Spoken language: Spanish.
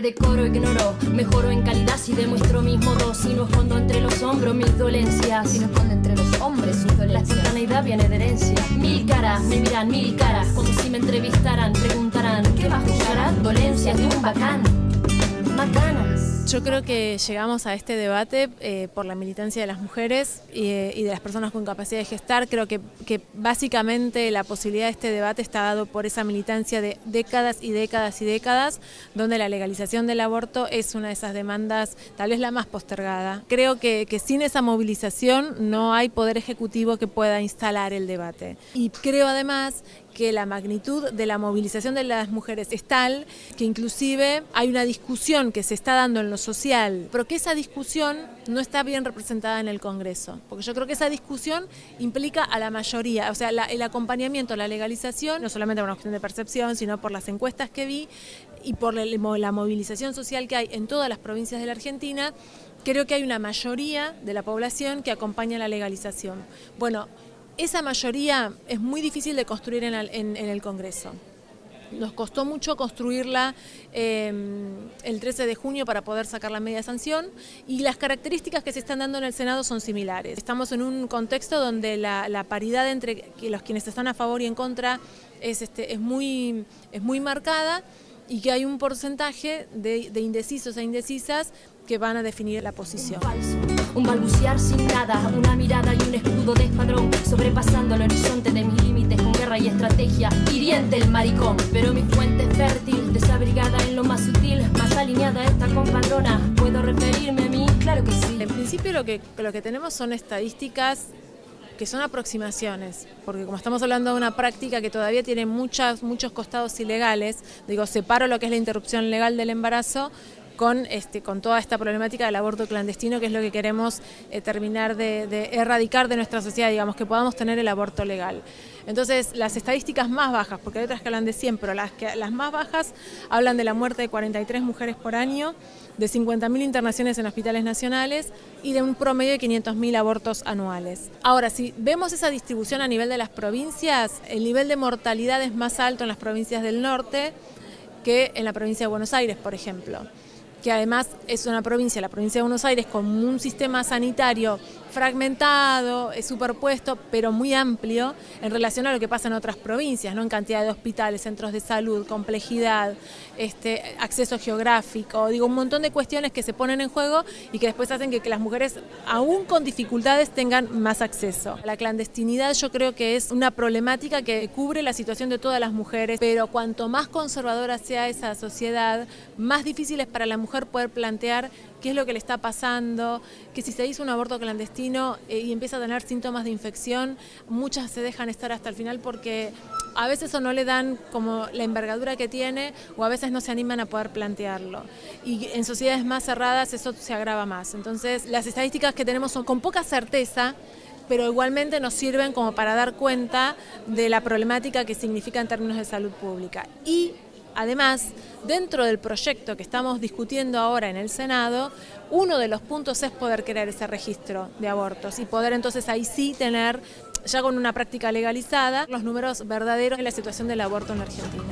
de decoro ignoro. Mejoro en calidad si demuestro mis modos. Si no escondo entre los hombros mis dolencias. Si no escondo entre los hombres sus La dolencias. espontaneidad viene de herencia. Mil caras, me miran mil caras. Como si me entrevistaran, preguntarán: ¿Qué va a juzgar? Dolencias de un bacán. Macanas. Yo creo que llegamos a este debate eh, por la militancia de las mujeres y, eh, y de las personas con capacidad de gestar. Creo que, que básicamente la posibilidad de este debate está dado por esa militancia de décadas y décadas y décadas, donde la legalización del aborto es una de esas demandas, tal vez la más postergada. Creo que, que sin esa movilización no hay poder ejecutivo que pueda instalar el debate. Y creo además que la magnitud de la movilización de las mujeres es tal que inclusive hay una discusión que se está dando en lo social, pero que esa discusión no está bien representada en el Congreso, porque yo creo que esa discusión implica a la mayoría, o sea, el acompañamiento a la legalización, no solamente por una cuestión de percepción, sino por las encuestas que vi y por la, la movilización social que hay en todas las provincias de la Argentina, creo que hay una mayoría de la población que acompaña la legalización. Bueno, esa mayoría es muy difícil de construir en, el- Congreso. Nos costó mucho construirla eh, el 13 de junio para poder sacar la media sanción y las características que se están dando en el Senado son similares. Estamos en un contexto donde la, paridad entre los quienes están a favor y en contra es, este, es, muy, es muy marcada y que hay un porcentaje de, de indecisos e indecisas que van a definir la posición. Un balbucear sin nada, una mirada y un escudo de escuadrón, sobrepasando el horizonte de mis límites con guerra y estrategia. Hiriente el maricón, pero mi fuente es fértil, desabrigada en lo más sutil, más alineada esta compadrona. ¿Puedo referirme a mí? Claro que sí. En principio lo que, lo que tenemos son estadísticas que son aproximaciones, porque como estamos hablando de una práctica que todavía tiene muchas, muchos costados ilegales, digo, separo lo que es la interrupción legal del embarazo con, este, con toda esta problemática del aborto clandestino, que es lo que queremos eh, terminar de, de erradicar de nuestra sociedad, digamos, que podamos tener el aborto legal. Entonces, las estadísticas más bajas, porque hay otras que hablan de 100, pero las, que, las más bajas hablan de la muerte de 43 mujeres por año, de 50.000 internaciones en hospitales nacionales y de un promedio de 500.000 abortos anuales. Ahora, si vemos esa distribución a nivel de las provincias, el nivel de mortalidad es más alto en las provincias del norte que en la provincia de Buenos Aires, por ejemplo que además es una provincia, la provincia de Buenos Aires, con un sistema sanitario fragmentado, superpuesto, pero muy amplio en relación a lo que pasa en otras provincias, ¿no? en cantidad de hospitales, centros de salud, complejidad, este, acceso geográfico, digo, un montón de cuestiones que se ponen en juego y que después hacen que, que las mujeres, aún con dificultades, tengan más acceso. La clandestinidad yo creo que es una problemática que cubre la situación de todas las mujeres, pero cuanto más conservadora sea esa sociedad, más difícil es para la mujer poder plantear qué es lo que le está pasando, que si se hizo un aborto clandestino eh, y empieza a tener síntomas de infección, muchas se dejan estar hasta el final porque a veces o no le dan como la envergadura que tiene o a veces no se animan a poder plantearlo. Y en sociedades más cerradas eso se agrava más. Entonces las estadísticas que tenemos son con poca certeza, pero igualmente nos sirven como para dar cuenta de la problemática que significa en términos de salud pública. Y Además, dentro del proyecto que estamos discutiendo ahora en el Senado, uno de los puntos es poder crear ese registro de abortos y poder entonces ahí sí tener, ya con una práctica legalizada, los números verdaderos de la situación del aborto en la Argentina.